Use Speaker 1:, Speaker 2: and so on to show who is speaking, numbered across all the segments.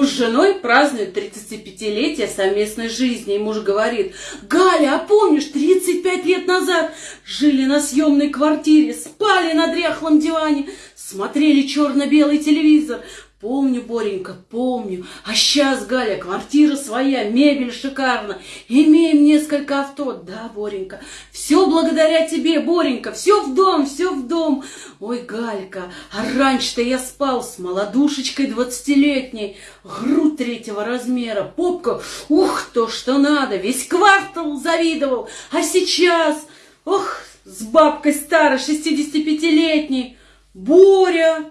Speaker 1: Муж с женой празднует 35-летие совместной жизни, и муж говорит, «Галя, а помнишь, 35 лет назад жили на съемной квартире, спали на дряхлом диване, смотрели черно-белый телевизор, Помню, Боренька, помню. А сейчас, Галя, квартира своя, мебель шикарна. Имеем несколько авто. Да, Боренька, все благодаря тебе, Боренька. Все в дом, все в дом. Ой, Галька, а раньше-то я спал с молодушечкой двадцатилетней. Грудь третьего размера, попка, ух, то, что надо. Весь квартал завидовал. А сейчас, ох, с бабкой старой, шестидесятипятилетней. Боря,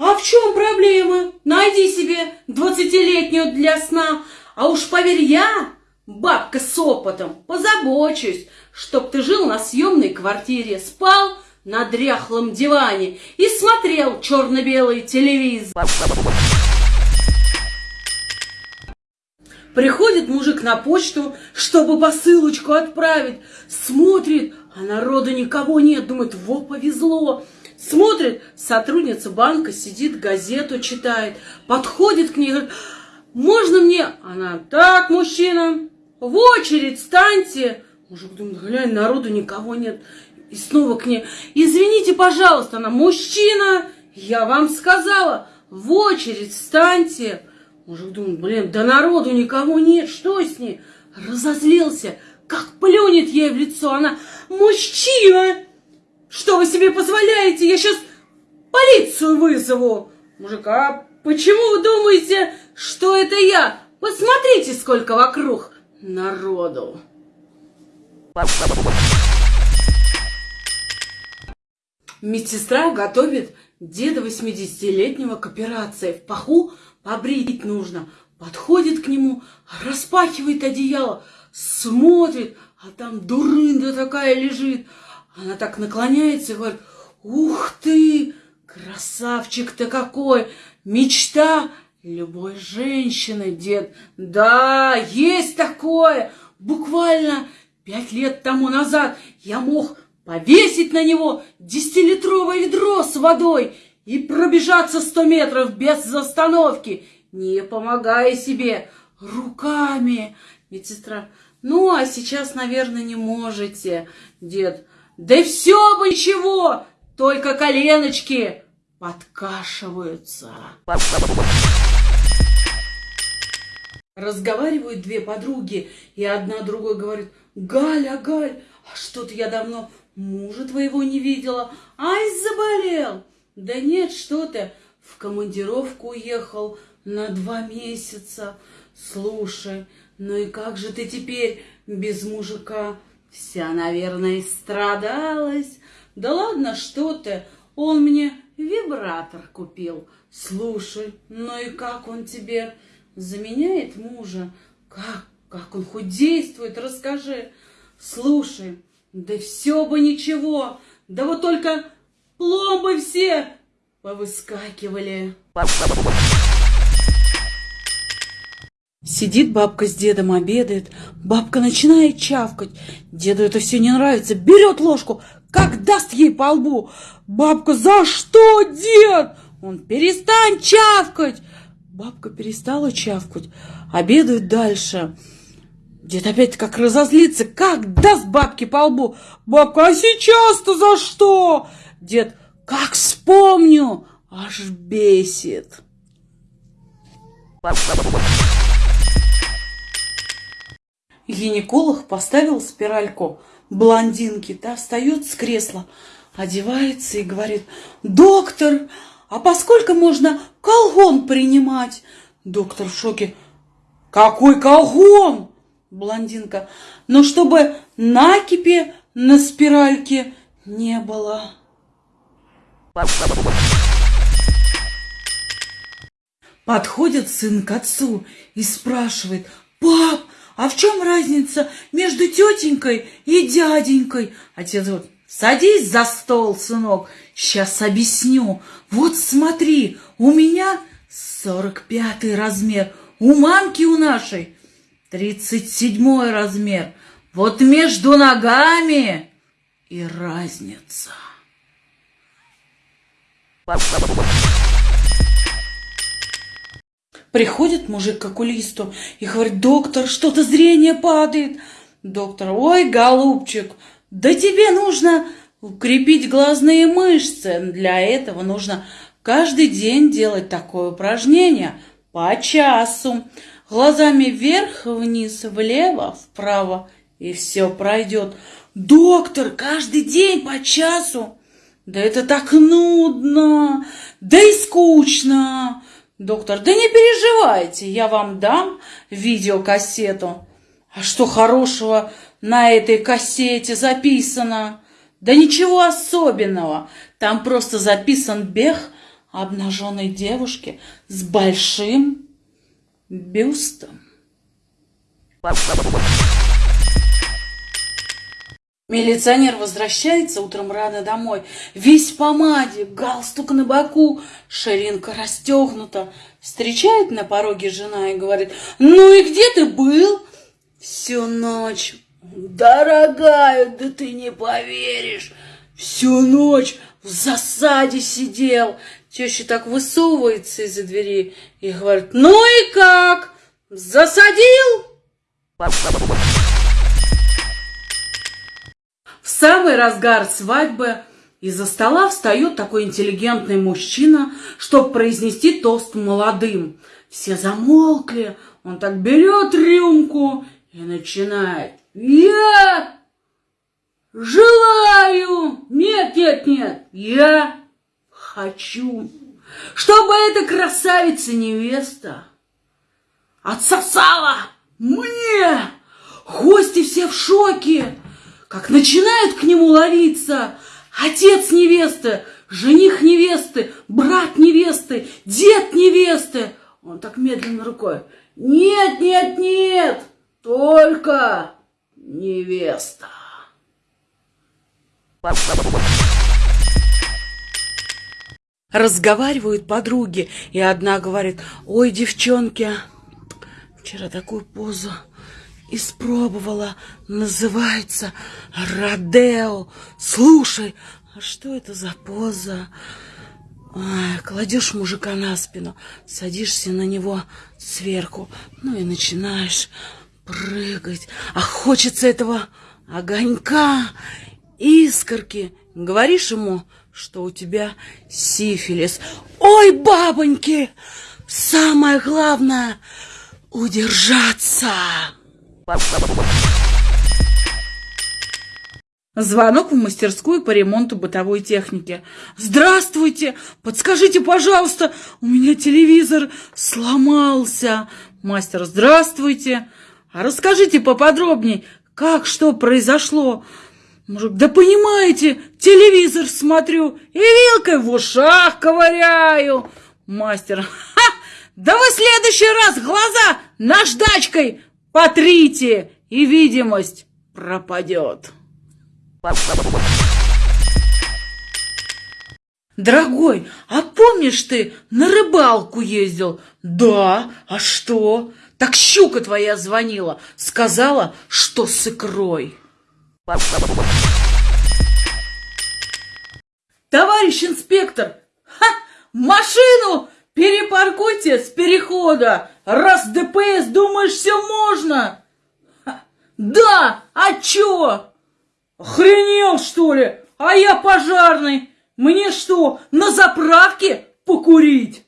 Speaker 1: а в чем проблема? Найди себе двадцатилетнюю для сна. А уж поверь я, бабка с опытом, позабочусь, чтоб ты жил на съемной квартире, спал на дряхлом диване и смотрел черно-белый телевизор. Приходит мужик на почту, чтобы посылочку отправить. Смотрит, а народа никого нет. Думает, во, повезло. Смотрит, сотрудница банка сидит, газету читает, подходит к ней, говорит, можно мне? Она, так, мужчина, в очередь станьте. Мужик думает, глянь, народу никого нет. И снова к ней, извините, пожалуйста, она, мужчина, я вам сказала, в очередь станьте. Мужик думает, блин, да народу никого нет, что с ней? Разозлился, как плюнет ей в лицо. Она, мужчина, что вы себе позволяете? Я сейчас полицию вызову. Мужик, а почему вы думаете, что это я? Посмотрите, сколько вокруг народу. Медсестра готовит деда 80-летнего к операции. В паху побрить нужно. Подходит к нему, распахивает одеяло, смотрит, а там дурында такая лежит. Она так наклоняется и говорит, ух ты, красавчик-то какой, мечта любой женщины, дед. Да, есть такое. Буквально пять лет тому назад я мог повесить на него десятилитровое ведро с водой и пробежаться сто метров без остановки, не помогая себе руками. Медсестра, ну, а сейчас, наверное, не можете, дед. Да все бы ничего, только коленочки подкашиваются. Разговаривают две подруги, и одна другой говорит, Галя, Галь, а что-то я давно мужа твоего не видела. Ай, заболел. Да нет, что ты, в командировку уехал на два месяца. Слушай, ну и как же ты теперь без мужика? Вся, наверное, страдалась. Да ладно, что ты, он мне вибратор купил. Слушай, ну и как он тебе заменяет мужа? Как, как он хоть действует, расскажи. Слушай, да все бы ничего, да вот только пломбы все повыскакивали. Сидит бабка с дедом, обедает. Бабка начинает чавкать. Деду это все не нравится. Берет ложку, как даст ей по лбу. Бабка, за что, дед? Он, перестань чавкать. Бабка перестала чавкать. Обедают дальше. Дед опять как разозлится. Как даст бабке по лбу. Бабка, а сейчас-то за что? Дед, как вспомню, аж бесит. Гинеколог поставил спиральку блондинке, та встает с кресла, одевается и говорит, доктор, а поскольку можно колгон принимать? Доктор в шоке, какой колгон? Блондинка, но чтобы накипи на спиральке не было. Подходит сын к отцу и спрашивает, пап, а в чем разница между тетенькой и дяденькой? Отец говорит, садись за стол, сынок, сейчас объясню. Вот смотри, у меня сорок пятый размер, у мамки у нашей тридцать седьмой размер. Вот между ногами и разница. Приходит мужик к окулисту и говорит, доктор, что-то зрение падает. Доктор, ой, голубчик, да тебе нужно укрепить глазные мышцы. Для этого нужно каждый день делать такое упражнение по часу. Глазами вверх, вниз, влево, вправо. И все пройдет. Доктор, каждый день по часу. Да это так нудно, да и скучно. Доктор, да не переживайте, я вам дам видеокассету. А что хорошего на этой кассете записано? Да ничего особенного. Там просто записан бег обнаженной девушки с большим бюстом. Милиционер возвращается утром рано домой. Весь в помаде, галстук на боку, ширинка расстегнута. Встречает на пороге жена и говорит, ну и где ты был? Всю ночь. Дорогая, да ты не поверишь. Всю ночь в засаде сидел. Теща так высовывается из-за двери и говорит, ну и как? Засадил? Самый разгар свадьбы из-за стола встает такой интеллигентный мужчина, чтобы произнести тост молодым. Все замолкли, он так берет рюмку и начинает. Я желаю, нет, нет, нет, я хочу, чтобы эта красавица-невеста отсосала мне. Гости все в шоке как начинают к нему ловиться отец невесты, жених невесты, брат невесты, дед невесты. Он так медленно рукой. Нет, нет, нет, только невеста. Разговаривают подруги, и одна говорит, ой, девчонки, вчера такую позу испробовала. Называется Родео. Слушай, а что это за поза? Ой, кладешь мужика на спину, садишься на него сверху, ну и начинаешь прыгать. А хочется этого огонька, искорки. Говоришь ему, что у тебя сифилис. Ой, бабоньки, самое главное — удержаться. Звонок в мастерскую по ремонту бытовой техники. «Здравствуйте! Подскажите, пожалуйста, у меня телевизор сломался!» Мастер, «Здравствуйте! А расскажите поподробней, как что произошло?» Мужик, да понимаете, телевизор смотрю и вилкой в ушах ковыряю. Мастер, ха, да вы в следующий раз глаза наждачкой Потрите, и видимость пропадет. Дорогой, а помнишь ты на рыбалку ездил? Да, а что? Так щука твоя звонила, сказала, что с икрой. Товарищ инспектор, ха, машину Перепаркуйте с перехода! Раз ДПС думаешь, все можно! Да, а чё? Охренел, что ли? А я пожарный! Мне что, на заправке покурить?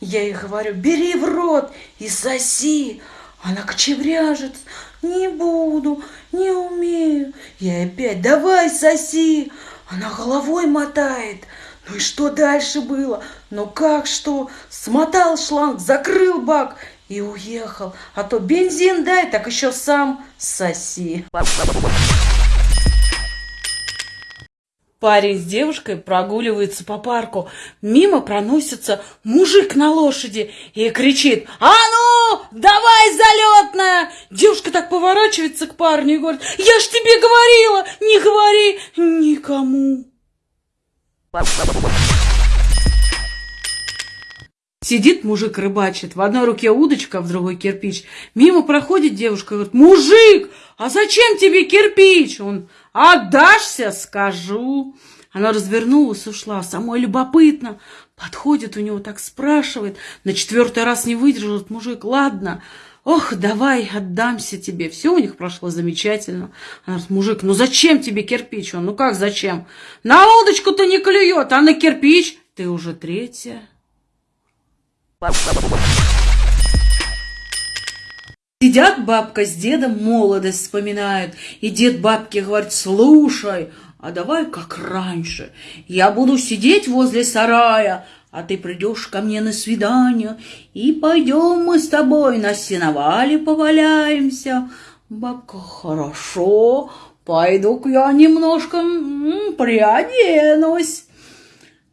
Speaker 1: Я ей говорю, бери в рот и соси. Она кочевряжет. Не буду, не умею. Я опять, давай соси. Она головой мотает. Ну и что дальше было? Ну как что? Смотал шланг, закрыл бак и уехал. А то бензин дай, так еще сам соси. Парень с девушкой прогуливается по парку. Мимо проносится мужик на лошади и кричит «А ну, давай залетная!» Девушка так поворачивается к парню и говорит «Я ж тебе говорила, не говори никому!» Сидит мужик рыбачит, в одной руке удочка, в другой кирпич. Мимо проходит девушка говорит, мужик, а зачем тебе кирпич? Он, отдашься, скажу. Она развернулась, ушла. Самой любопытно. Подходит у него, так спрашивает. На четвертый раз не выдержит мужик. Ладно, ох, давай, отдамся тебе. Все у них прошло замечательно. Она говорит, мужик, ну зачем тебе кирпич? Он, ну как зачем? На удочку-то не клюет, а на кирпич ты уже третья. Сидят бабка с дедом, молодость вспоминают. И дед бабке говорит, слушай, а давай как раньше. Я буду сидеть возле сарая, а ты придешь ко мне на свидание, и пойдем мы с тобой на сеновале поваляемся. Бабка, хорошо, пойду-ка я немножко приоденусь.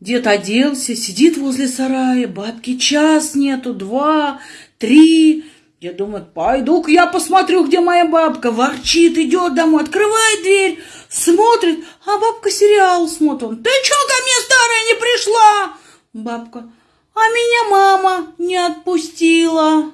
Speaker 1: Дед оделся, сидит возле сарая, бабки час нету, два, три. Дед думает, пойду-ка я посмотрю, где моя бабка. Ворчит, идет домой, открывает дверь, смотрит, а бабка сериал смотрит. Ты что ко мне, старая, не пришла? Бабка, а меня мама не отпустила.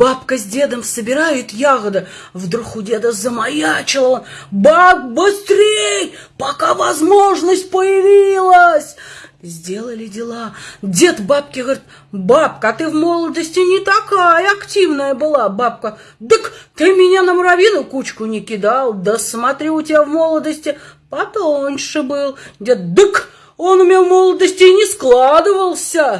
Speaker 1: Бабка с дедом собирают ягоды. Вдруг у деда замаячило. Баб, быстрей, пока возможность появилась. Сделали дела. Дед бабке говорит, бабка, а ты в молодости не такая активная была. Бабка, так ты меня на муравьиную кучку не кидал. Да смотри, у тебя в молодости потоньше был. Дед, дык, он у меня в молодости не складывался.